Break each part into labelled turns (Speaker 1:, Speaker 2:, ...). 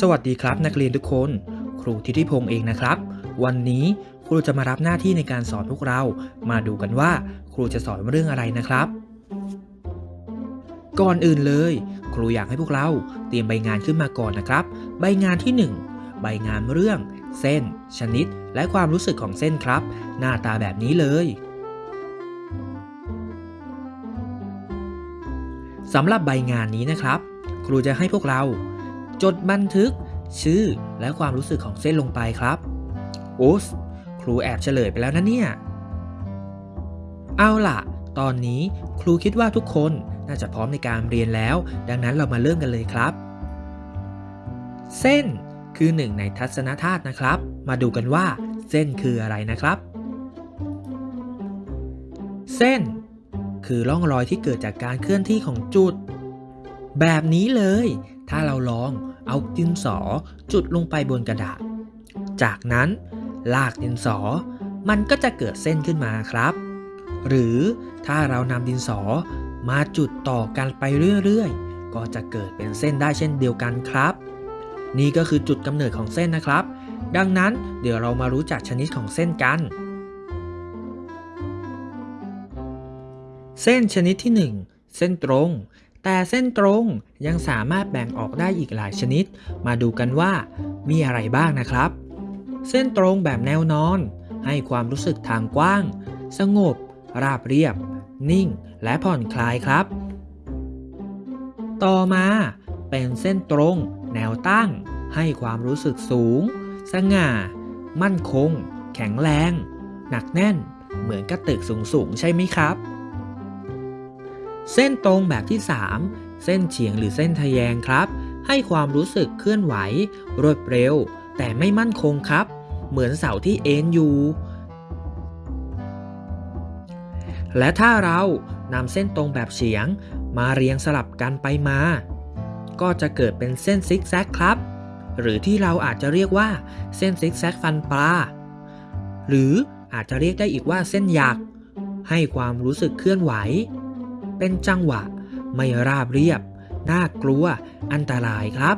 Speaker 1: สวัสดีครับนักเรียนทุกคน ครูทิติพงศ์เองนะครับ วันนี้ครูจะมารับหน้าที่ในการสอนพวกเรา มาดูกันว่าครูจะสอนเรื่องอะไรนะครับ ก่อนอื่นเลย ครูอยากให้พวกเราเตรียมใบงานขึ้นมาก่อนนะครับ ใบงานที่ 1 ใบงานเรื่อง เส้น ชนิด และความรู้สึกของเส้นครับ หน้าตาแบบนี้เลยสำหรับใบงานนี้นะครับ ครูจะให้พวกเรา จดบันทึกชื่อและความรู้สึกของเส้นลงไปครับโอ้ครูแอบเฉลยไปแล้วนะเนี่ย เอาล่ะ ตอนนี้ครูคิดว่าทุกคนน่าจะพร้อมในการเรียนแล้ว ดังนั้นเรามาเริ่มกันเลยครับ เส้นคือหนึ่งในทัศนธาตุนะครับ มาดูกันว่า เส้นคืออะไรนะครับ เส้น คือร่องรอยที่เกิดจากการเคลื่อนที่ของจุด แบบนี้เลย ถ้าเราลอง เอาดินสอจุดลงไปบนกระดาษ จากนั้นลากดินสอ มันก็จะเกิดเส้นขึ้นมาครับ หรือถ้าเรานำดินสอมาจุดต่อกันไปเรื่อยๆ ก็จะเกิดเป็นเส้นได้เช่นเดียวกันครับ นี่ก็คือจุดกำเนิดของเส้นนะครับ ดังนั้นเดี๋ยวเรามารู้จักชนิดของเส้นกัน เส้นชนิดที่ 1 เส้นตรง แต่เส้นตรงยังสามารถแบ่งออกได้อีกหลายชนิด มาดูกันว่ามีอะไรบ้างนะครับ เส้นตรงแบบแนวนอน ให้ความรู้สึกทางกว้าง สงบ ราบเรียบ นิ่ง และผ่อนคลายครับ ต่อมาเป็นเส้นตรง แนวตั้ง ให้ความรู้สึกสูง สง่า มั่นคง แข็งแรง หนักแน่น เหมือนกับตึกสูงๆใช่ไหมครับ เส้นตรงแบบที่ 3 เส้นเฉียงหรือเส้นทะแยงครับ ให้ความรู้สึกเคลื่อนไหว รวดเร็ว แต่ไม่มั่นคงครับ เหมือนเสาที่เอ็นอยู่ และถ้าเรานำเส้นตรงแบบเฉียง มาเรียงสลับกันไปมา ก็จะเกิดเป็นเส้นซิกแซกครับ หรือที่เราอาจจะเรียกว่าเส้นซิกแซกฟันปลา หรืออาจจะเรียกได้อีกว่าเส้นหยัก ให้ความรู้สึกเคลื่อนไหว เป็นจังหวะ ไม่ราบเรียบ น่ากลัว อันตรายครับ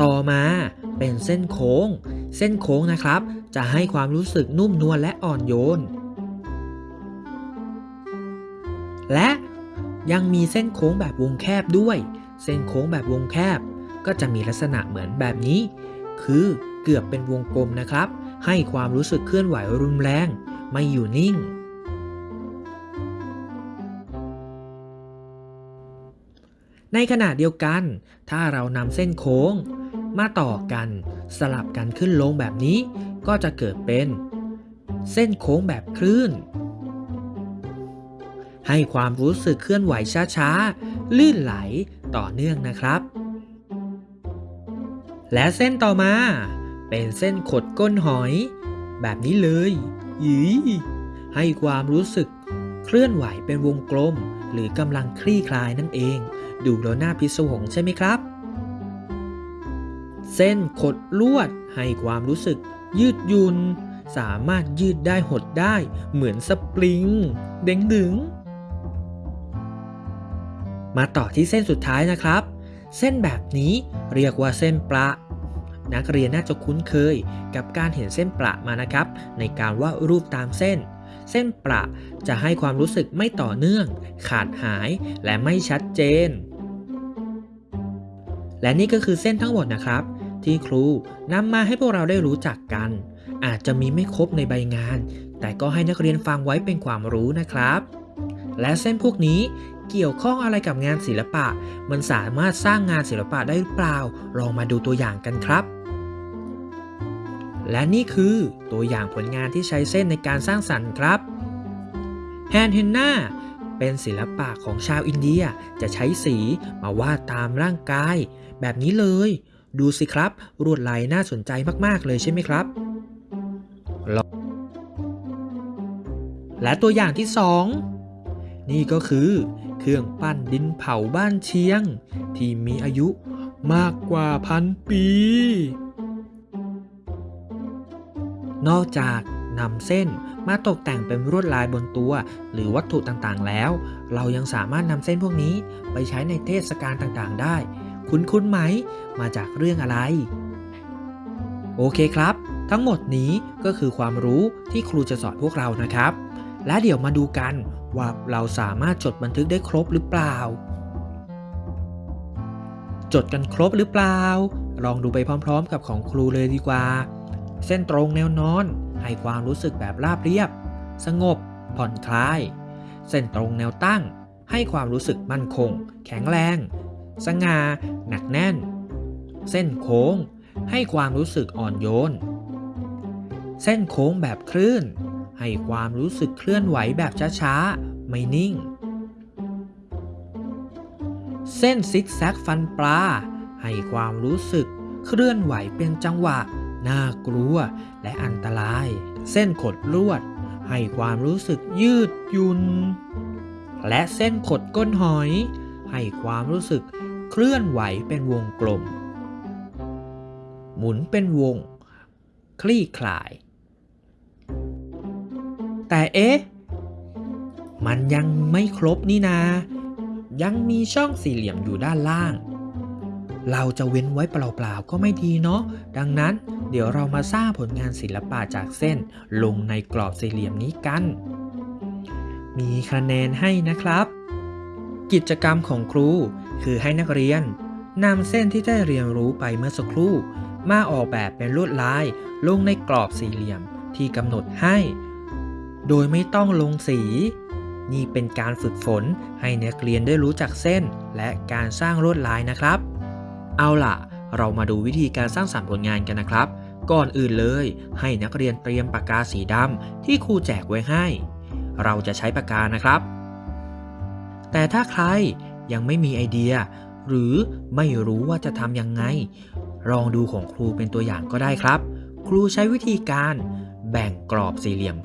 Speaker 1: ต่อมาเป็นเส้นโค้ง เส้นโค้งนะครับ จะให้ความรู้สึกนุ่มนวลและอ่อนโยน และยังมีเส้นโค้งแบบวงแคบด้วย เส้นโค้งแบบวงแคบ ก็จะมีลักษณะเหมือนแบบนี้ คือเกือบเป็นวงกลมนะครับ ให้ความรู้สึกเคลื่อนไหวรุนแรง ไม่อยู่นิ่ง ในขณะเดียวกัน ถ้าเรานำเส้นโค้ง มาต่อกันสลับกันขึ้นลงแบบนี้ ก็จะเกิดเป็น เส้นโค้งแบบคลื่น ให้ความรู้สึกเคลื่อนไหวช้าๆ ลื่นไหลต่อเนื่องนะครับ และเส้นต่อมา เป็นเส้นขดก้นหอย แบบนี้เลยยีให้ความรู้สึกเคลื่อนไหวเป็นวงกลม หรือกำลังคลี่คลายนั่นเอง ดูแล้วน่าพิศวงใช่ไหมครับ เส้นขดลวดให้ความรู้สึกยืดยุ่นสามารถยืดได้หดได้เหมือนสปริง เด้งดึง มาต่อที่เส้นสุดท้ายนะครับ เส้นแบบนี้เรียกว่าเส้นประนักเรียนน่าจะคุ้นเคยกับการเห็นเส้นประมานะครับ ในการวาดรูปตามเส้น เส้นประจะให้ความรู้สึกไม่ต่อเนื่อง ขาดหายและไม่ชัดเจน และนี่ก็คือเส้นทั้งหมดนะครับ ที่ครูนำมาให้พวกเราได้รู้จักกัน อาจจะมีไม่ครบในใบงาน แต่ก็ให้นักเรียนฟังไว้เป็นความรู้นะครับ และเส้นพวกนี้เกี่ยวข้องอะไรกับงานศิลปะ มันสามารถสร้างงานศิลปะได้หรือเปล่า ลองมาดูตัวอย่างกันครับ และนี่คือตัวอย่างผลงานที่ใช้เส้นในการสร้างสรรค์ครับแฮนเฮนนา เป็นศิลปะของชาวอินเดียจะใช้สีมาวาดตามร่างกาย แบบนี้เลย ดูสิครับรวดลายน่าสนใจมากๆเลยใช่ไหมครับ และตัวอย่างที่ 2 นี่ก็คือ เครื่องปั้นดินเผาบ้านเชียง ที่มีอายุมากกว่าพันปี นอกจาก นำเส้นมาตกแต่งเป็นลวดลายบนตัว หรือวัตถุต่างๆแล้ว เรายังสามารถนำเส้นพวกนี้ไปใช้ในเทศกาลต่างๆ ได้ คุ้นๆไหม มาจากเรื่องอะไร โอเคครับ ทั้งหมดนี้ก็คือความรู้ที่ครูจะสอนพวกเรานะครับ และเดี๋ยวมาดูกันว่าเราสามารถจดบันทึกได้ครบหรือเปล่า จดกันครบหรือเปล่า ลองดูไปพร้อม ๆ กับของครูเลยดีกว่า เส้นตรงแนวนอน ให้ความรู้สึกแบบราบเรียบ สงบ ผ่อนคลาย เส้นตรงแนวตั้ง ให้ความรู้สึกมั่นคง แข็งแรง สง่า หนักแน่น เส้นโค้ง ให้ความรู้สึกอ่อนโยน เส้นโค้งแบบคลื่น ให้ความรู้สึกเคลื่อนไหวแบบช้าๆ ไม่นิ่ง เส้นซิกแซกฟันปลา ให้ความรู้สึกเคลื่อนไหวเป็นจังหวะ น่ากลัวและอันตราย เส้นขดลวด ให้ความรู้สึกยืดยุ่นและเส้นขดก้นหอย ให้ความรู้สึกเคลื่อนไหวเป็นวงกลม หมุนเป็นวง คลี่คลาย แต่เอ๊ะ มันยังไม่ครบนี่นา ยังมีช่องสี่เหลี่ยมอยู่ด้านล่าง เราจะเว้นไว้เปล่าๆก็ไม่ดีเนาะ ดังนั้นเดี๋ยวเรามาสร้างผลงานศิลปะจากเส้น ลงในกรอบสี่เหลี่ยมนี้กัน มีคะแนนให้นะครับ กิจกรรมของครู คือให้นักเรียนนำเส้นที่ได้เรียนรู้ไปเมื่อสักครู่ มาออกแบบเป็นลวดลาย ลงในกรอบสี่เหลี่ยมที่กำหนดให้ โดยไม่ต้องลงสีนี่เป็นการฝึกฝนให้นักเรียนได้รู้จักเส้นและการสร้างลวดลายนะครับ เอาล่ะ เรามาดูวิธีการสร้างสรรค์ผลงานกันนะครับ ก่อนอื่นเลย ให้นักเรียนเตรียมปากกาสีดำที่ครูแจกไว้ให้ เราจะใช้ปากกานะครับ แต่ถ้าใครยังไม่มีไอเดีย หรือไม่รู้ว่าจะทำยังไง ลองดูของครูเป็นตัวอย่างก็ได้ครับ ครูใช้วิธีการแบ่งกรอบสี่เหลี่ยม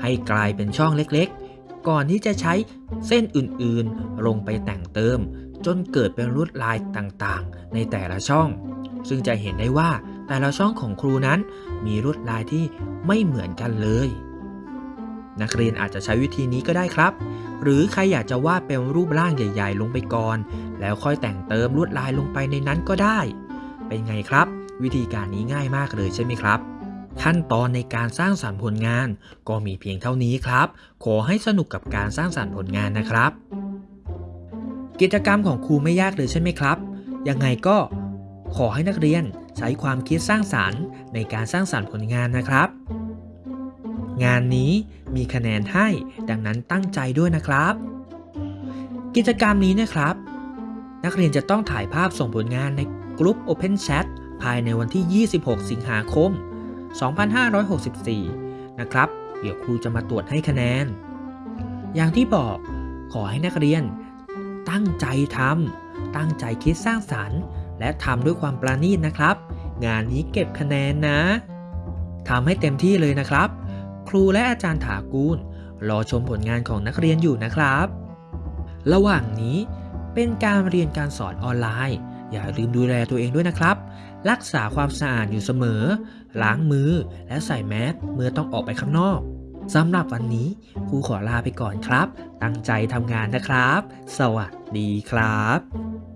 Speaker 1: ให้กลายเป็นช่องเล็กๆ ก่อนที่จะใช้เส้นอื่นๆ ลงไปแต่งเติม จนเกิดเป็นลวดลายต่างๆ ในแต่ละช่อง ซึ่งจะเห็นได้ว่าแต่ละช่องของครูนั้นมีลวดลายที่ไม่เหมือนกันเลย นักเรียนอาจจะใช้วิธีนี้ก็ได้ครับ หรือใครอยากจะวาดเป็นรูปร่างใหญ่ ๆ ลงไปก่อน แล้วค่อยแต่งเติมลวดลายลงไปในนั้นก็ได้ เป็นไงครับ วิธีการนี้ง่ายมากเลยใช่ไหมครับขั้นตอนในการสร้างสรรค์ผลงานก็มีเพียงเท่านี้ครับ ขอให้สนุกกับการสร้างสรรค์ผลงานนะครับ กิจกรรมของครูไม่ยากเลยใช่ไหมครับ ยังไงก็ขอให้นักเรียนใช้ความคิดสร้างสรรค์ในการสร้างสรรค์ผลงานนะครับ งานนี้มีคะแนนให้ดังนั้นตั้งใจด้วยนะครับ กิจกรรมนี้นะครับ นักเรียนจะต้องถ่ายภาพส่งผลงานในกลุ่ม Open Chat ภายในวันที่ 26 สิงหาคม 2564 นะครับ เดี๋ยวครูจะมาตรวจให้คะแนน อย่างที่บอกขอให้นักเรียน ตั้งใจทำตั้งใจคิดสร้างสรรค์ และทำด้วยความประณีตนะครับ งานนี้เก็บคะแนนนะทำให้เต็มที่เลยนะครับ ครูและอาจารย์ถากูล รอชมผลงานของนักเรียนอยู่นะครับ ระหว่างนี้เป็นการเรียนการสอนออนไลน์ อย่าลืมดูแลตัวเองด้วยนะครับ รักษาความสะอาดอยู่เสมอ ล้างมือและใส่แมสเมื่อต้องออกไปข้างนอก สำหรับวันนี้ครูขอลาไปก่อนครับ ตั้งใจทำงานนะครับ สวัสดีครับ